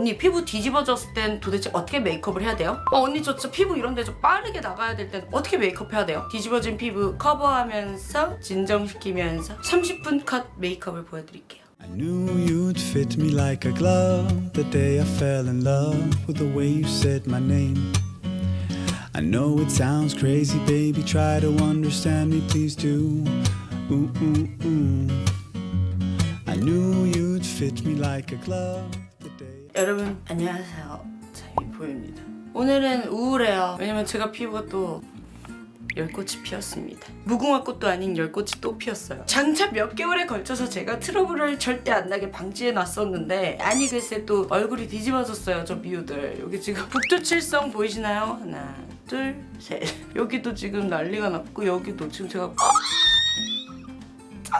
언니 피부 뒤집어졌을 땐 도대체 어떻게 메이크업을 해야 돼요? 어 언니 저 진짜 피부 이런데 좀 빠르게 나가야 될 땐 어떻게 메이크업 해야 돼요? 뒤집어진 피부 커버하면서 진정시키면서 30분 컷 메이크업을 보여드릴게요. I knew you'd fit me like a glove the day I fell in love with the way you said my name. I know it sounds crazy, baby. Try to understand me, please do. Ooh, ooh, ooh. I knew you'd fit me like a glove. 여러분 안녕하세요. 자이보입니다. 오늘은 우울해요. 왜냐면 제가 피부가 또 열꽃이 피었습니다. 무궁화 꽃도 아닌 열꽃이 또 피었어요. 장차 몇 개월에 걸쳐서 제가 트러블을 절대 안 나게 방지해 놨었는데 아니 글쎄 또 얼굴이 뒤집어졌어요 저 미우들. 여기 지금 북두칠성 보이시나요? 하나 둘셋. 여기도 지금 난리가 났고 여기도 지금 제가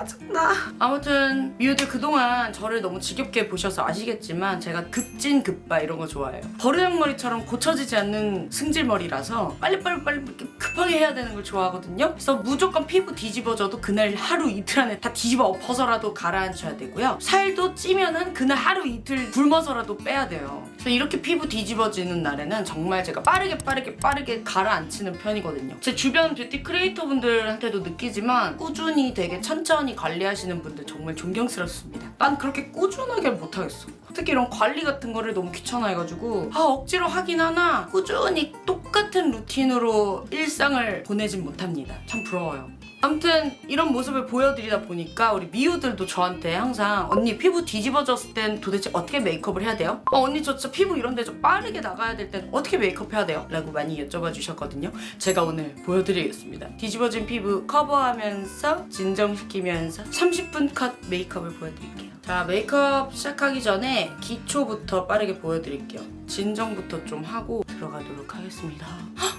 짜증나. 아무튼 미우들 그동안 저를 너무 지겹게 보셔서 아시겠지만 제가 급진 급바 이런 거 좋아해요. 버르장머리처럼 고쳐지지 않는 승질머리라서 빨리빨리 빨리 급하게 해야 되는 걸 좋아하거든요. 그래서 무조건 피부 뒤집어져도 그날 하루 이틀 안에 다 뒤집어 엎어서라도 가라앉혀야 되고요. 살도 찌면은 그날 하루 이틀 굶어서라도 빼야 돼요. 그래서 이렇게 피부 뒤집어지는 날에는 정말 제가 빠르게 빠르게 빠르게 가라앉히는 편이거든요. 제 주변 beauty creator 분들한테도 느끼지만 꾸준히 되게 천천히 관리하시는 분들 정말 존경스럽습니다. 난 그렇게 꾸준하게 못하겠어. 특히 이런 관리 같은 거를 너무 귀찮아해가지고 아 억지로 하긴 하나 꾸준히 똑같은 루틴으로 일상을 보내진 못합니다. 참 부러워요. 아무튼 이런 모습을 보여드리다 보니까 우리 미우들도 저한테 항상 언니 피부 뒤집어졌을 땐 도대체 어떻게 메이크업을 해야 돼요? 어 언니 저 진짜 피부 이런 데 좀 빠르게 나가야 될 땐 어떻게 메이크업 해야 돼요? 라고 많이 여쭤봐 주셨거든요 제가 오늘 보여드리겠습니다 뒤집어진 피부 커버하면서 진정시키면서 30분 컷 메이크업을 보여드릴게요 자 메이크업 시작하기 전에 기초부터 빠르게 보여드릴게요 진정부터 좀 하고 들어가도록 하겠습니다 헉!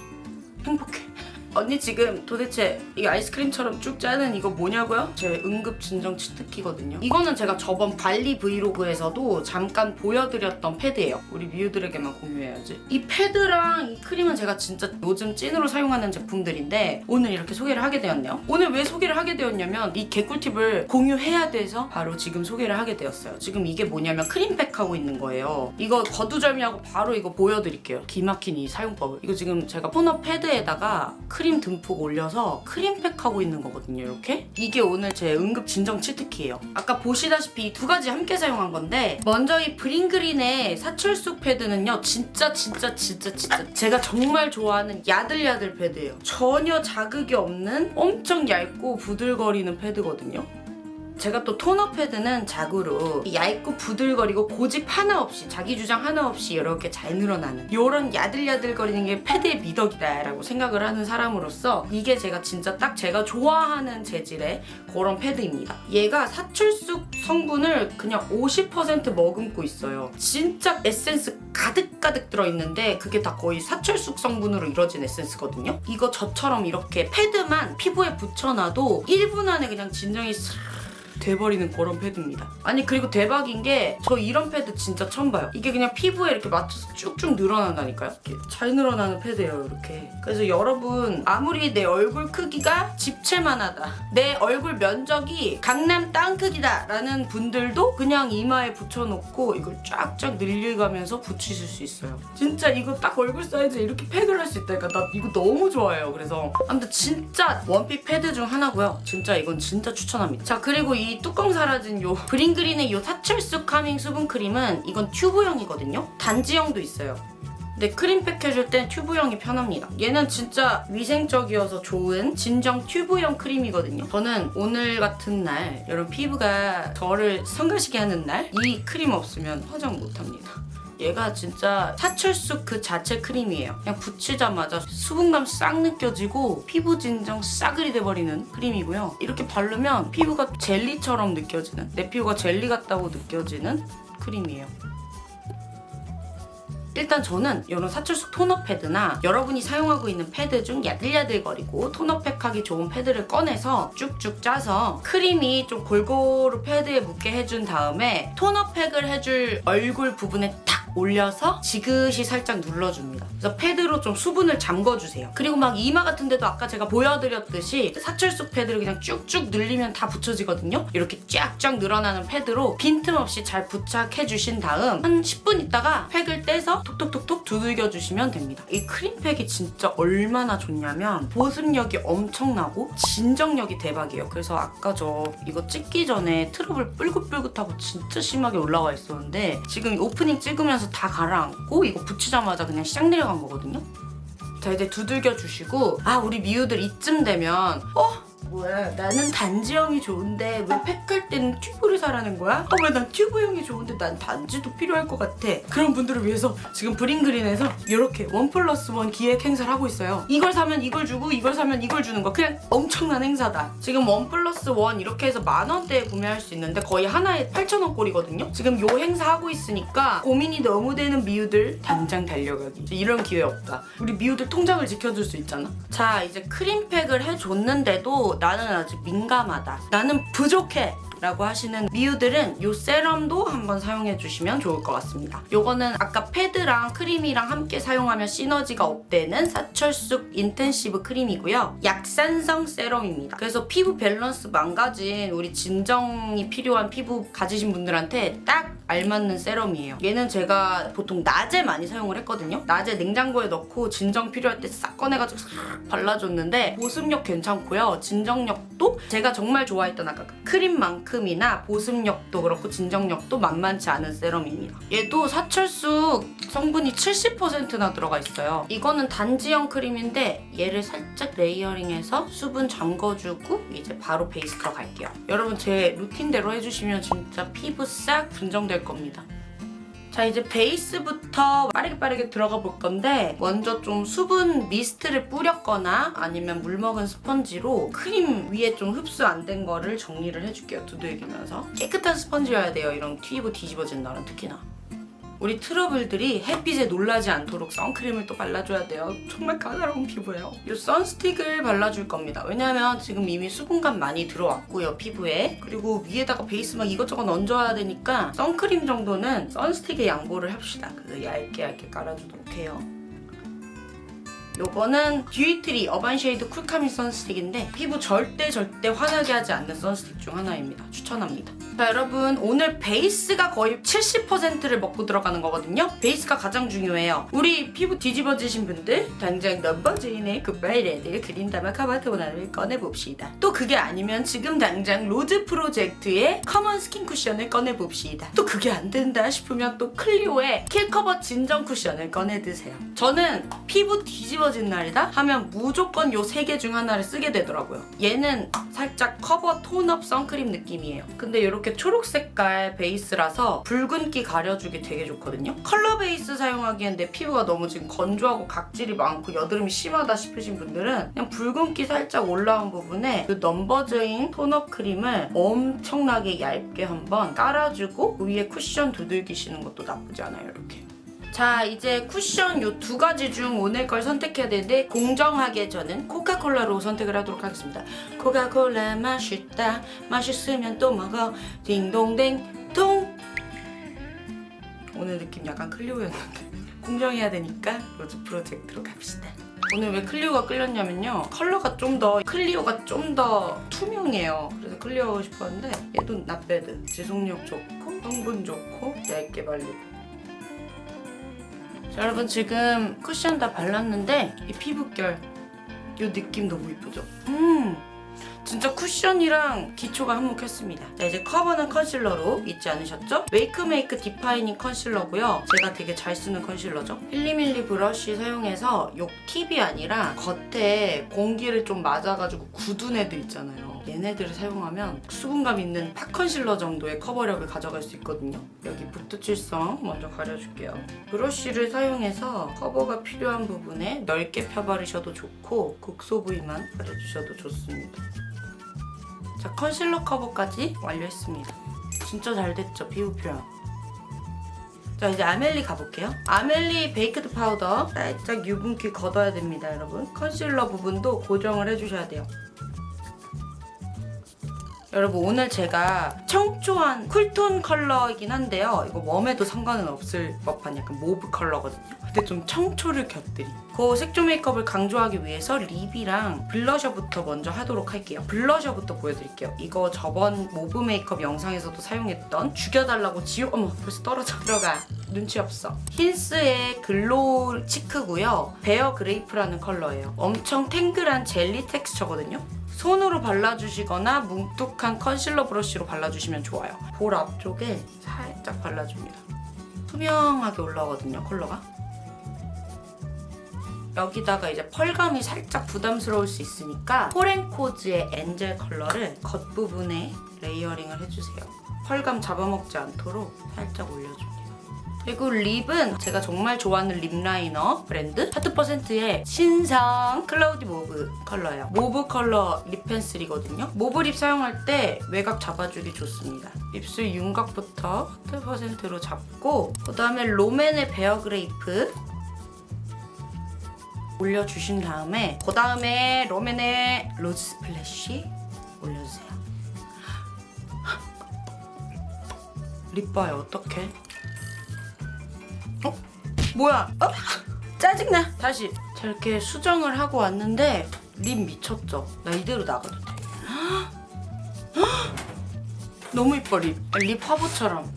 행복해 언니 지금 도대체 이 아이스크림처럼 쭉 짜는 이거 뭐냐고요? 제 응급 진정 cheat key거든요. 이거는 제가 저번 발리 vlog에서도 잠깐 보여드렸던 패드예요. 우리 미우들에게만 공유해야지. 이 패드랑 이 크림은 제가 진짜 요즘 찐으로 사용하는 제품들인데 오늘 이렇게 소개를 하게 되었네요. 오늘 왜 소개를 하게 되었냐면 이 개꿀팁을 공유해야 돼서 바로 지금 소개를 하게 되었어요. 지금 이게 뭐냐면 크림팩 하고 있는 거예요. 이거 거두절미하고 바로 이거 보여드릴게요. 기막힌 이 사용법을. 이거 지금 제가 토너 패드에다가 크림 듬뿍 올려서 크림팩 하고 있는 거거든요 이렇게? 이게 오늘 제 응급 진정 cheat key예요. 아까 보시다시피 이 두 가지 함께 사용한 건데 먼저 이 브링그린의 사철쑥 패드는요 진짜 진짜 진짜 진짜 제가 정말 좋아하는 야들야들 패드예요. 전혀 자극이 없는 엄청 얇고 부들거리는 패드거든요 제가 또 토너 패드는 자구로 얇고 부들거리고 고집 하나 없이 자기 주장 하나 없이 이렇게 잘 늘어나는 이런 야들야들거리는 게 패드의 미덕이다 라고 생각을 하는 사람으로서 이게 제가 진짜 딱 제가 좋아하는 재질의 그런 패드입니다. 얘가 사철쑥 성분을 그냥 50% 머금고 있어요. 진짜 에센스 가득가득 들어있는데 그게 다 거의 사철쑥 성분으로 이루어진 에센스거든요. 이거 저처럼 이렇게 패드만 피부에 붙여놔도 1분 안에 그냥 진정이 싹 돼버리는 그런 패드입니다. 아니 그리고 대박인 게 저 이런 패드 진짜 처음 봐요. 이게 그냥 피부에 이렇게 맞춰서 쭉쭉 늘어난다니까요. 이렇게 잘 늘어나는 패드예요 이렇게. 그래서 여러분 아무리 내 얼굴 크기가 집채만하다. 내 얼굴 면적이 강남 땅 크기다 라는 분들도 그냥 이마에 붙여놓고 이걸 쫙쫙 늘려가면서 붙이실 수 있어요. 진짜 이거 딱 얼굴 사이즈에 이렇게 팩을 할 수 있다니까 나 이거 너무 좋아해요. 그래서 아무튼 진짜 one pick 패드 중 하나고요. 진짜 이건 진짜 추천합니다. 자 그리고 이 뚜껑 사라진 요 브링그린의 요 사철쑥 calming 수분크림은 이건 튜브형이거든요. 단지형도 있어요. 근데 크림팩 해줄 땐 튜브형이 편합니다. 얘는 진짜 위생적이어서 좋은 진정 튜브형 크림이거든요. 저는 오늘 같은 날 이런 피부가 저를 성가시게 하는 날 이 크림 없으면 화장 못합니다. 얘가 진짜 사철쑥 그 자체 크림이에요. 그냥 붙이자마자 수분감 싹 느껴지고 피부 진정 싸그리 돼버리는 크림이고요. 이렇게 바르면 피부가 젤리처럼 느껴지는 내 피부가 젤리 같다고 느껴지는 크림이에요. 일단 저는 이런 사철쑥 토너 패드나 여러분이 사용하고 있는 패드 중 야들야들거리고 토너팩 하기 좋은 패드를 꺼내서 쭉쭉 짜서 크림이 좀 골고루 패드에 묻게 해준 다음에 토너팩을 해줄 얼굴 부분에 올려서 지그시 살짝 눌러줍니다. 그래서 패드로 좀 수분을 잠궈주세요. 그리고 막 이마 같은 데도 아까 제가 보여드렸듯이 사철쑥 패드를 그냥 쭉쭉 늘리면 다 붙여지거든요. 이렇게 쫙쫙 늘어나는 패드로 빈틈없이 잘 부착해주신 다음 한 10분 있다가 팩을 떼서 톡톡톡톡 두들겨주시면 됩니다. 이 크림팩이 진짜 얼마나 좋냐면 보습력이 엄청나고 진정력이 대박이에요. 그래서 아까 저 이거 찍기 전에 트러블 뿔긋뿔긋하고 진짜 심하게 올라와 있었는데 지금 오프닝 찍으면서 다 가라앉고 이거 붙이자마자 그냥 샥 내려간 거거든요. 자 이제 두들겨 주시고 아 우리 미우들 이쯤 되면 어? 뭐야. 나는 단지형이 좋은데 왜 팩할 때는 튜브를 사라는 거야? 어 왜 난 튜브형이 좋은데 난 단지도 필요할 것 같아. 그런 분들을 위해서 지금 브링그린에서 이렇게 one plus one 기획 행사를 하고 있어요. 이걸 사면 이걸 주고 이걸 사면 이걸 주는 거 그냥 엄청난 행사다. 지금 one plus one 이렇게 해서 만 원대에 구매할 수 있는데 거의 하나에 8천 원 꼴이거든요. 지금 요 행사 하고 있으니까 고민이 너무 되는 미우들 당장 달려가기. 이런 기회 없다. 우리 미우들 통장을 지켜줄 수 있잖아. 자 이제 크림팩을 해줬는데도 나는 아직 민감하다. 나는 부족해 라고 하시는 미우들은 이 세럼도 한번 사용해 주시면 좋을 것 같습니다. 요거는 아까 패드랑 크림이랑 함께 사용하면 시너지가 up되는 사철쑥 intensive 크림이고요. 약산성 세럼입니다. 그래서 피부 밸런스 망가진 우리 진정이 필요한 피부 가지신 분들한테 딱 알맞는 세럼이에요. 얘는 제가 보통 낮에 많이 사용을 했거든요. 낮에 냉장고에 넣고 진정 필요할 때 싹 꺼내가지고 싹 발라줬는데 보습력 괜찮고요. 진정력도 제가 정말 좋아했던 아까 그 크림만큼이나 보습력도 그렇고 진정력도 만만치 않은 세럼입니다. 얘도 사철쑥 성분이 70%나 들어가 있어요. 이거는 단지형 크림인데 얘를 살짝 layering해서 수분 잠궈주고 이제 바로 베이스 들어갈게요. 여러분 제 루틴대로 해주시면 진짜 피부 싹 진정될 겁니다. 자 이제 베이스부터 빠르게 빠르게 들어가 볼 건데 먼저 좀 수분 미스트를 뿌렸거나 아니면 물 먹은 스펀지로 크림 위에 좀 흡수 안 된 거를 정리를 해줄게요 두들기면서. 깨끗한 스펀지여야 돼요 이런 튀고 뒤집어진 날은 특히나 우리 트러블들이 햇빛에 놀라지 않도록 선크림을 또 발라줘야 돼요. 정말 까다로운 피부예요. 이 선스틱을 발라줄 겁니다. 왜냐면 지금 이미 수분감 많이 들어왔고요, 피부에. 그리고 위에다가 베이스 막 이것저것 얹어야 되니까 선크림 정도는 선스틱에 양보를 합시다. 그 얇게 얇게 깔아주도록 해요. 요거는 듀이트리 Urban Shade Cool Calming sun stick인데 피부 절대 절대 화나게 하지 않는 선스틱 중 하나입니다. 추천합니다. 자 여러분 오늘 베이스가 거의 70%를 먹고 들어가는 거거든요. 베이스가 가장 중요해요. 우리 피부 뒤집어지신 분들 당장 넘버즈인의 Goodbye Red Green derma cover tone up을 꺼내봅시다. 또 그게 아니면 지금 당장 로즈 프로젝트의 커먼 스킨 쿠션을 꺼내봅시다. 또 그게 안 된다 싶으면 또 클리오의 킬커버 진정 쿠션을 꺼내드세요. 저는 피부 뒤집어 진 날이다 하면 무조건 요 세 개 중 하나를 쓰게 되더라고요. 얘는 살짝 커버 tone up 선크림 느낌이에요. 근데 이렇게 초록 색깔 베이스라서 붉은기 가려주기 되게 좋거든요. 컬러 베이스 사용하기엔 내 피부가 너무 지금 건조하고 각질이 많고 여드름이 심하다 싶으신 분들은 그냥 붉은기 살짝 올라온 부분에 그 넘버즈인 tone up 크림을 엄청나게 얇게 한번 깔아주고 그 위에 쿠션 두들기시는 것도 나쁘지 않아요. 이렇게. 자 이제 쿠션 요 두 가지 중 오늘 걸 선택해야 되는데 공정하게 저는 코카콜라로 선택을 하도록 하겠습니다. 코카콜라 맛있다. 맛있으면 또 먹어. 딩동댕 통! 오늘 느낌 약간 클리오였는데 공정해야 되니까 로즈 프로젝트로 갑시다. 오늘 왜 클리오가 끌렸냐면요. 컬러가 좀 더 클리오가 좀 더 투명해요. 그래서 클리오 하고 싶었는데 얘도 not bad 지속력 좋고 성분 좋고 얇게 발리고 자, 여러분 지금 쿠션 다 발랐는데 이 피부결 이 느낌 너무 이쁘죠? 음 진짜 쿠션이랑 기초가 한몫했습니다. 자 이제 커버는 컨실러로 잊지 않으셨죠? 웨이크메이크 defining 컨실러고요. 제가 되게 잘 쓰는 컨실러죠. 필리밀리 브러쉬 사용해서 요 팁이 아니라 겉에 공기를 좀 맞아가지고 굳은 애들 있잖아요. 얘네들을 사용하면 수분감 있는 pot 컨실러 정도의 커버력을 가져갈 수 있거든요. 여기 북두칠성 먼저 가려줄게요. 브러쉬를 사용해서 커버가 필요한 부분에 넓게 펴바르셔도 좋고 국소 부위만 발라주셔도 좋습니다. 자 컨실러 커버까지 완료했습니다. 진짜 잘 됐죠 피부 표현. 자 이제 아멜리 가볼게요. 아멜리 baked 파우더 살짝 유분기 걷어야 됩니다 여러분. 컨실러 부분도 고정을 해주셔야 돼요. 여러분 오늘 제가 청초한 cool tone 컬러이긴 한데요. 이거 warm에도 상관은 없을 법한 약간 mauve 컬러거든요. 근데 좀 청초를 곁들인 그 색조 메이크업을 강조하기 위해서 립이랑 블러셔부터 먼저 하도록 할게요. 블러셔부터 보여드릴게요. 이거 저번 mauve 메이크업 영상에서도 사용했던 죽여달라고 지우... 어머 벌써 떨어져 들어가. 눈치 없어. 힌스의 glow cheek고요. Bare Grape라는 컬러예요. 엄청 탱글한 젤리 texture거든요. 손으로 발라주시거나 뭉툭한 컨실러 브러쉬로 발라주시면 좋아요. 볼 앞쪽에 살짝 발라줍니다. 투명하게 올라오거든요, 컬러가. 여기다가 이제 펄감이 살짝 부담스러울 수 있으니까 포렌코즈의 엔젤 컬러를 겉부분에 layering을 해주세요. 펄감 잡아먹지 않도록 살짝 올려줍니다. 그리고 립은 제가 정말 좋아하는 립 라이너 브랜드 하트퍼센트의 신상 Cloudy Mauve 컬러예요. mauve 컬러 립 펜슬이거든요. mauve 립 사용할 때 외곽 잡아주기 좋습니다. 입술 윤곽부터 하트퍼센트로 잡고 그 다음에 롬앤의 Bare Grape 올려주신 다음에 그 다음에 롬앤의 Rose Splash 올려주세요. 립 봐요 어떡해? 어? 뭐야? 어? 짜증나. 다시. 자, 이렇게 수정을 하고 왔는데 립 미쳤죠? 나 이대로 나가도 돼. 헉! 너무 이뻐 립. 립 화보처럼.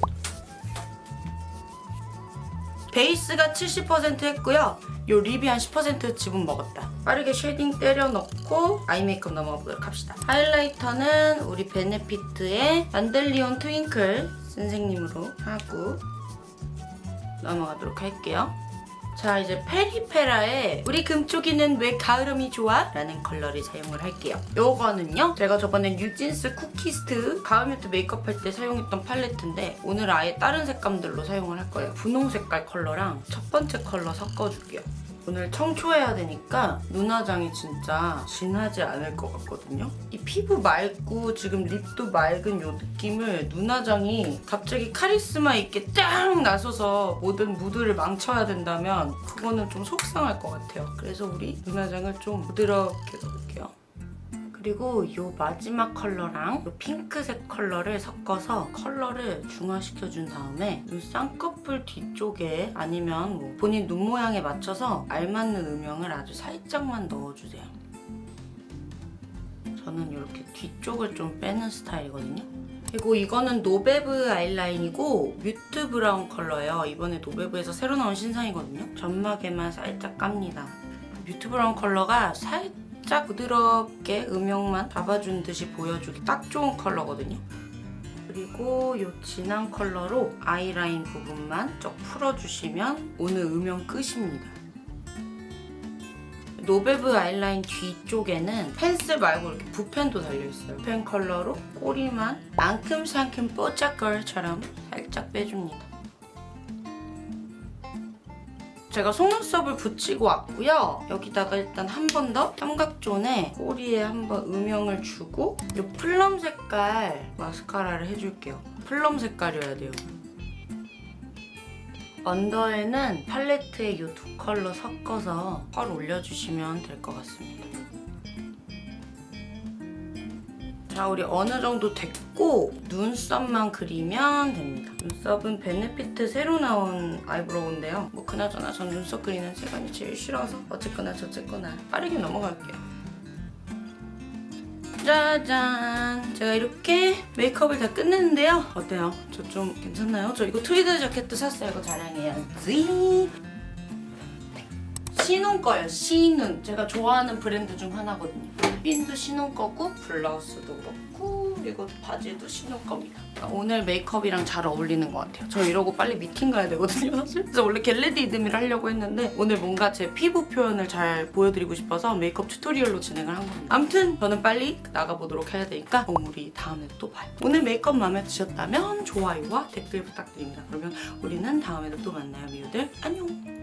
베이스가 70% 했고요. 요 립이 한 10% 지분 먹었다. 빠르게 shading 때려 넣고 아이 메이크업 넘어가 보도록 합시다. 하이라이터는 우리 베네피트의 Dandelion Twinkle 선생님으로 하고 넘어가도록 할게요. 자 이제 페리페라의 우리 금쪽이는 왜 가을음이 좋아? 라는 컬러를 사용을 할게요. 요거는요 제가 저번에 뉴진스 쿠키스트 가을 mute 메이크업 할 때 사용했던 팔레트인데 오늘 아예 다른 색감들로 사용을 할 거예요. 분홍 색깔 컬러랑 첫 번째 컬러 섞어줄게요. 오늘 청초해야 되니까 눈화장이 진짜 진하지 않을 것 같거든요. 이 피부 맑고 지금 립도 맑은 이 느낌을 눈화장이 갑자기 카리스마 있게 짱 나서서 모든 무드를 망쳐야 된다면 그거는 좀 속상할 것 같아요. 그래서 우리 눈화장을 좀 부드럽게. 그리고 이 마지막 컬러랑 이 핑크색 컬러를 섞어서 컬러를 중화시켜준 다음에 눈 쌍꺼풀 뒤쪽에 아니면 뭐 본인 눈 모양에 맞춰서 알맞는 음영을 아주 살짝만 넣어주세요. 저는 이렇게 뒤쪽을 좀 빼는 스타일이거든요. 그리고 이거는 노베브 아이라인이고 Mute Brown 컬러예요. 이번에 노베브에서 새로 나온 신상이거든요. 점막에만 살짝 깝니다. mute 브라운 컬러가 살짝 부드럽게 음영만 잡아준 듯이 보여주기 딱 좋은 컬러거든요. 그리고 이 진한 컬러로 아이라인 부분만 쭉 풀어주시면 오늘 음영 끝입니다. 노베브 아이라인 뒤쪽에는 펜슬 말고 이렇게 붓펜도 달려있어요. 펜 컬러로 꼬리만 앙큼상큼 뽀짝걸처럼 살짝 빼줍니다. 제가 속눈썹을 붙이고 왔고요. 여기다가 일단 한 번 더 삼각존에 꼬리에 한 번 음영을 주고 이 plum 색깔 마스카라를 해줄게요. plum 색깔이어야 돼요. 언더에는 팔레트에 이 두 컬러 섞어서 펄 올려주시면 될 것 같습니다. 자, 우리 어느 정도 됐고 눈썹만 그리면 됩니다. 눈썹은 베네피트 새로 나온 eyebrow인데요. 뭐 그나저나 전 눈썹 그리는 시간이 제일 싫어서 어쨌거나 저쨌거나 빠르게 넘어갈게요. 짜잔! 제가 이렇게 메이크업을 다 끝냈는데요. 어때요? 저 좀 괜찮나요? 저 이거 트위드 자켓도 샀어요. 이거 자랑해야지. 시눈 거예요. 시눈. 제가 좋아하는 브랜드 중 하나거든요. 핀도 시눈 거고 블라우스도 그렇고 그리고 바지도 시눈 겁니다. 오늘 메이크업이랑 잘 어울리는 것 같아요. 저 이러고 빨리 미팅 가야 되거든요. 사실. 그래서 원래 get ready with me를 하려고 했는데 오늘 뭔가 제 피부 표현을 잘 보여드리고 싶어서 메이크업 tutorial로 진행을 한 겁니다. 아무튼 저는 빨리 나가보도록 해야 되니까 우리 다음에 또 봐요. 오늘 메이크업 마음에 드셨다면 좋아요와 댓글 부탁드립니다. 그러면 우리는 다음에도 또 만나요, 미우들. 안녕!